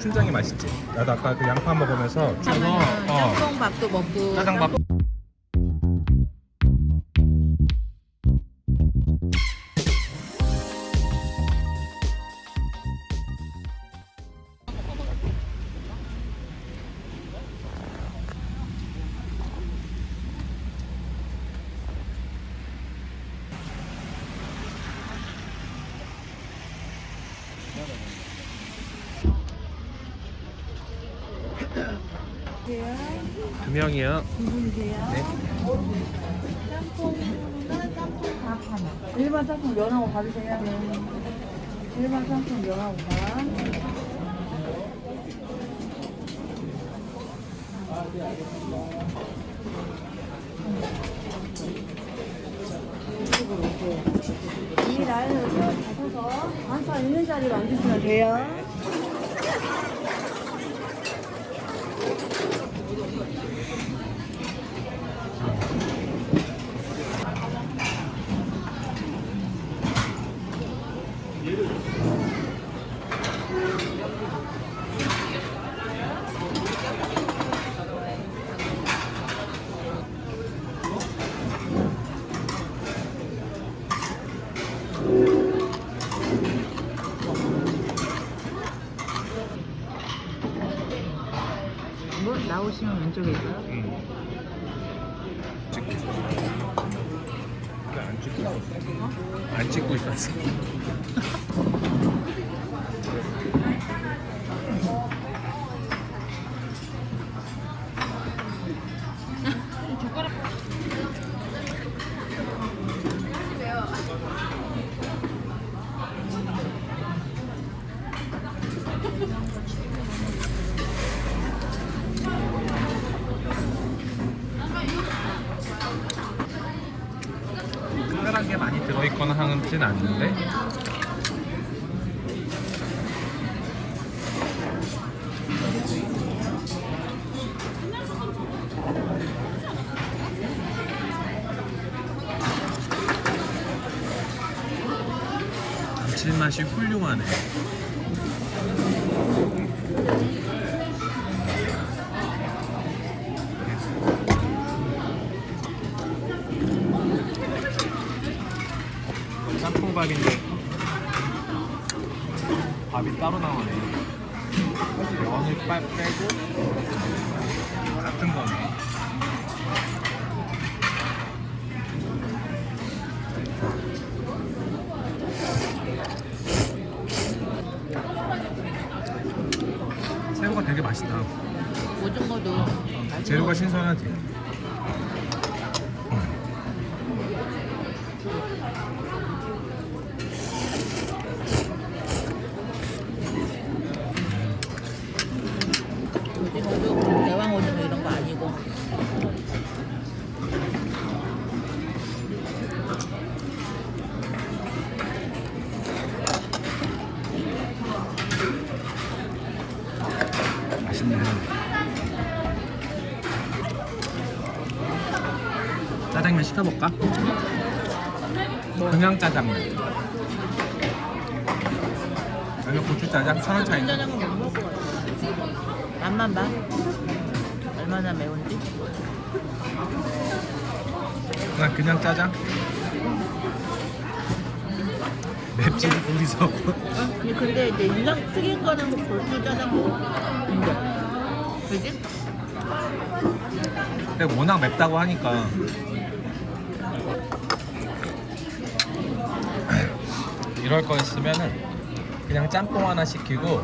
춘장이 맛있지. 나도 아까 그 양파 먹으면서 춘- 그러면은 어, 짬뽕밥도 먹고 짜장밥. 두 명이요. 네. 일반 짬뽕 면하고 받으세요. 네. 일반 짬뽕 면하고 밥. 이 라인을 잡아서 반사 있는 자리로 앉으시면 돼요. 뭐 나오시면 왼쪽에 있어요? 응. 찍고 있었어. 근데 안 찍고 있었어. 하진 않는데? 감칠맛이 훌륭하네 짬뽕밥인데. 밥이 따로 나오네. 면을 빨 빼고 같은 거네. 새우가 되게 맛있다. 오징어도 재료가 거. 신선하지 짜장면 시켜볼까? 그냥 짜장면. 여기 고추짜장 천원 차이인데 짜장은 못 먹을 것 같아 맛만 봐. 얼마나 매운지? 그냥 그냥 짜장? 맵지 우리서 아니, 근데 이제 인상 튀긴 거는 골프 짜장 인정. 그지? 근데 워낙 맵다고 하니까 이럴 거였으면은 그냥 짬뽕 하나 시키고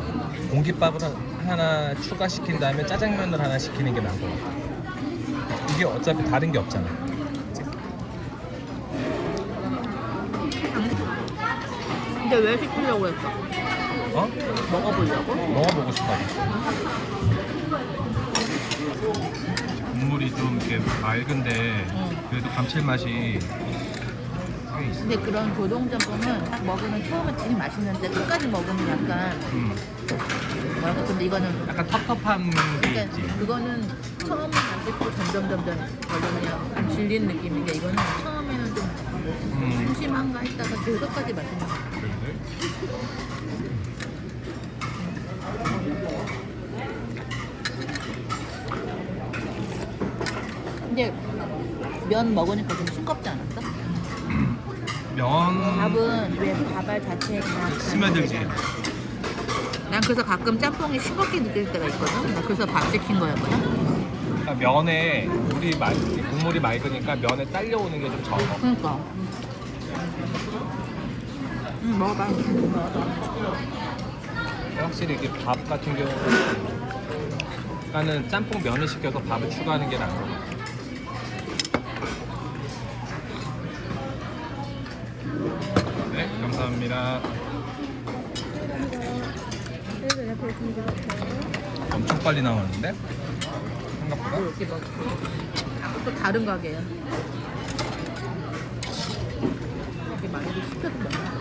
공깃밥을 하나 추가시킨 다음에 짜장면을 하나 시키는 게 나은 것 같아 이게 어차피 다른 게 없잖아 근데 왜 시키려고 했어? 어? 먹어보려고? 먹어보고 싶어 국물이 좀 이렇게 맑은데 응. 그래도 감칠맛이 근데 그런 교동전뽕은 먹으면 처음에 되게 맛있는데 끝까지 먹으면 약간 음. 뭐랄까 근데 이거는 약간 텁텁한 그러니까 있지. 그거는 처음 안 듣고 점점 점점 별로 그냥 질린 느낌인데 이거는 처음에는 좀 음. 심심한가 했다가 그 끝까지 맛있는 거 같아 근데 면 먹으니까 좀 싱겁잖아. 면 밥은 왜 밥알 자체에 그냥 스며들지. 난 그래서 가끔 짬뽕이 싱겁게 느낄 때가 있거든. 나 그래서 밥 시킨 거였거든. 그러니까 면에 물이 맑, 국물이 맑으니까 면에 딸려오는 게 좀 적어. 그러니까. 응 먹어봐. 확실히 이게 밥 같은 경우는 나는 짬뽕 면을 시켜서 밥을 추가하는 게 나은 것 같아. 감사합니다. 엄청 빨리 나오는데? 생각보다? 또 다른 가게야. 이렇게 많이 시켜서 먹나?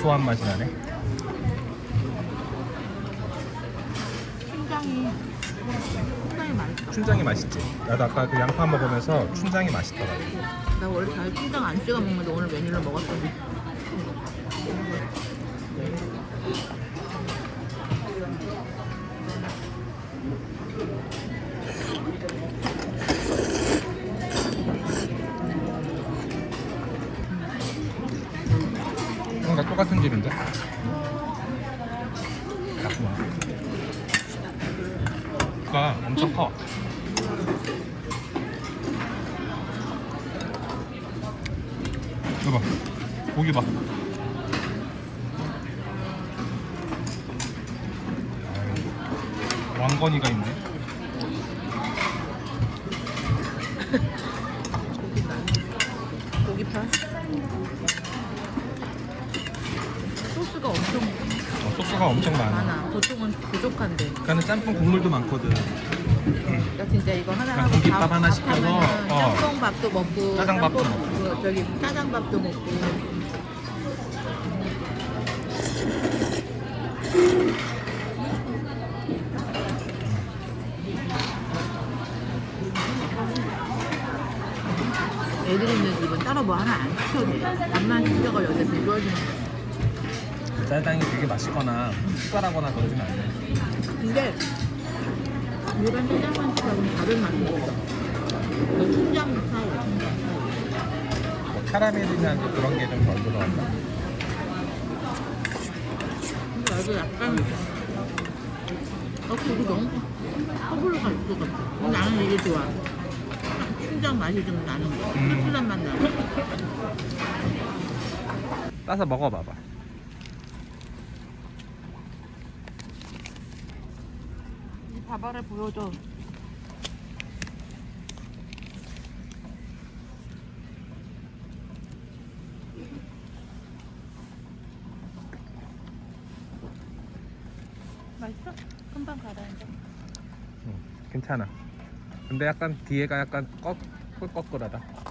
고소한, 맛이 나네. 춘장이 춘장이 맛있어. 춘장이 맛있지? 나도 아까 그 양파 먹으면서 춘장이 맛있더라고. 나 원래 잘 춘장 안 찍어 먹는데 오늘 메뉴를 먹었더니 똑같은 집인데? 잠깐만. 가 엄청 커. 이거 봐. 고기 봐. 왕건이가 있네. 고기파 소스가 엄청 어, 소스가 엄청 많아. 많아. 보통은 부족한데. 그러니까는 짬뽕 국물도 많거든. 나 진짜 이거 하나 그러니까 하고 공깃밥 밥- 하나 밥 시켜서, 어. 짬뽕밥도 먹고 짜장밥도 짬뽕- 먹고. 그 저기 짜장밥도 먹고 애들 있는 집은 따로 뭐 하나 안 시켜도 돼 밥만 시켜가 여기서 비벼주는 거야 짜장이 되게 맛있거나 특별하거나 그러진 않네. 근데 일반 짜장면 시켜는 다른 맛이 있어 그 춘장 스타일 뭐 카라멜이나 그런 게 좀 덜 들어간다. 근데 나도 약간 어 그거 너무 허블로 갈것 같아 나는 이게 좋아 춘장 맛이 좀 나는 거 음. 씁쓸한 맛 나는 거 따서 먹어봐봐. 이 밥알을 보여줘 맛있어? 금방 가라앉아 응, 괜찮아. 근데 약간 뒤에가 약간 꺾, 꿀꺽꿀하다.